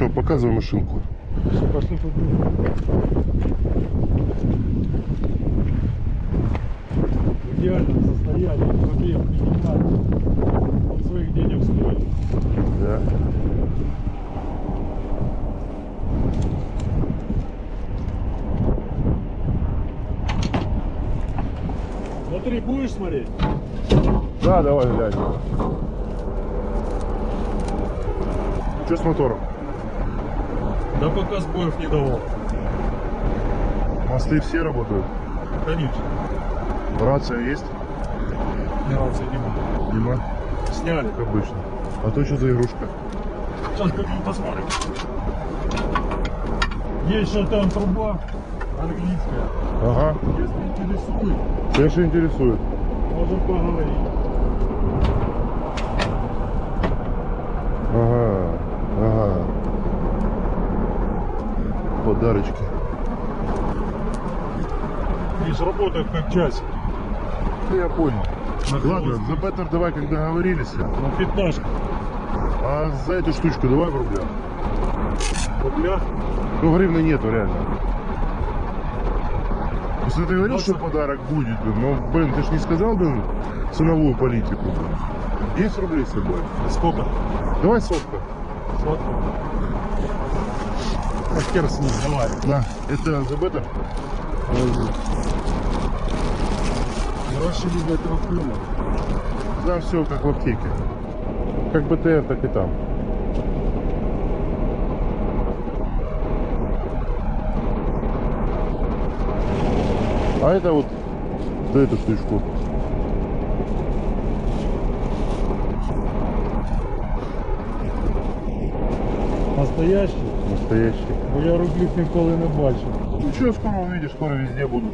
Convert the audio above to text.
что, показывай машинку. Все, пошли. В идеальном состоянии, пробег минимальный. Он своих денег стоит. Да. Смотри, будешь смотреть? Да, давай глянь. Что с мотором? Да пока сбоев не давал. Мосты все работают? Конечно. Рация есть? Ни рации не было. Нема? Сняли. Как обычно. А то что за игрушка? Сейчас как мы посмотрим. Есть что там труба английская. Ага. Если интересует, Конечно интересует. можем поговорить. Ага. Подарочки. Видишь, работает как часик. Ну, я понял. На Ладно, за Беттер давай, как договорились. На пятнашку. А за эту штучку давай в рублях. В рублях. Ну, гривны нету, реально. Если ты говорил, что подарок будет, блин, ну, блин, ты ж не сказал, блин, ценовую политику. 10 рублей с собой. Сколько? Давай сотка. Сотка. Хер с ним, давай. Да. Это за Беттер? Гроши без этого клюма. Там все как в аптеке. Как БТР, так и там. А это вот за эту штучку. Настоящий? Настоящий. Бо я рублів ніколи не бачив. Ну что, скоро увидишь, скоро везде будут.